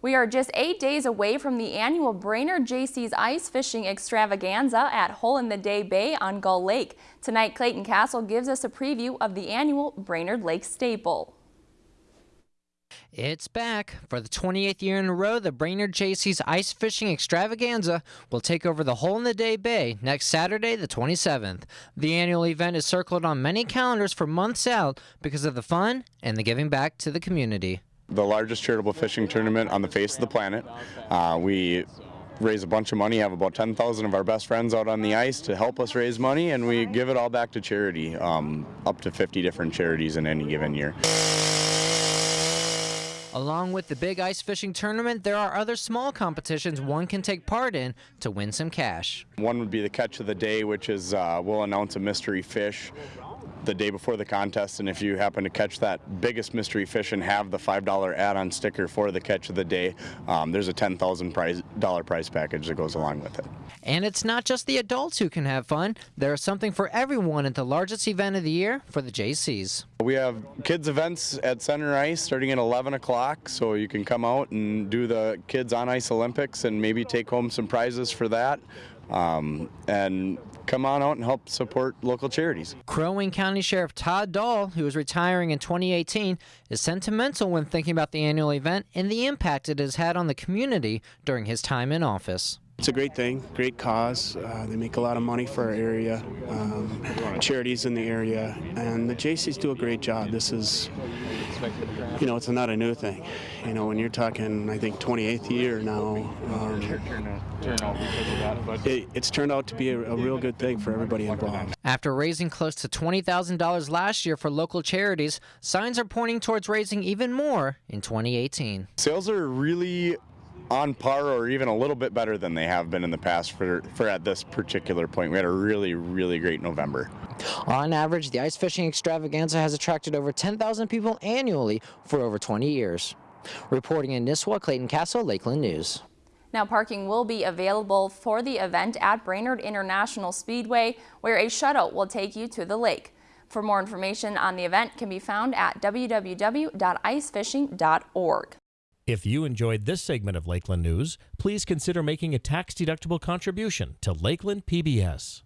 We are just eight days away from the annual Brainerd Jaycees Ice Fishing Extravaganza at Hole in the Day Bay on Gull Lake. Tonight, Clayton Castle gives us a preview of the annual Brainerd Lake Staple. It's back. For the 28th year in a row, the Brainerd Jaycees Ice Fishing Extravaganza will take over the Hole in the Day Bay next Saturday, the 27th. The annual event is circled on many calendars for months out because of the fun and the giving back to the community the largest charitable fishing tournament on the face of the planet. Uh, we raise a bunch of money, have about 10,000 of our best friends out on the ice to help us raise money, and we give it all back to charity, um, up to 50 different charities in any given year. Along with the big ice fishing tournament, there are other small competitions one can take part in to win some cash. One would be the catch of the day, which is uh, we'll announce a mystery fish the day before the contest, and if you happen to catch that biggest mystery fish and have the $5 add-on sticker for the catch of the day, um, there's a $10,000 prize, prize package that goes along with it. And it's not just the adults who can have fun. There is something for everyone at the largest event of the year for the Jaycees. We have kids events at Center Ice starting at 11 o'clock, so you can come out and do the Kids on Ice Olympics and maybe take home some prizes for that. Um, and come on out and help support local charities. Crow Wing County Sheriff Todd Dahl, who is retiring in 2018, is sentimental when thinking about the annual event and the impact it has had on the community during his time in office. It's a great thing, great cause. Uh, they make a lot of money for our area, um, charities in the area, and the Jaycees do a great job. This is, you know, it's not a new thing. You know, when you're talking, I think 28th year now, um, it, it's turned out to be a, a real good thing for everybody involved. After raising close to $20,000 last year for local charities, signs are pointing towards raising even more in 2018. Sales are really on par or even a little bit better than they have been in the past for, for at this particular point. We had a really, really great November. On average, the ice fishing extravaganza has attracted over 10,000 people annually for over 20 years. Reporting in Nisswa, Clayton Castle, Lakeland News. Now parking will be available for the event at Brainerd International Speedway, where a shuttle will take you to the lake. For more information on the event can be found at www.icefishing.org. If you enjoyed this segment of Lakeland News, please consider making a tax-deductible contribution to Lakeland PBS.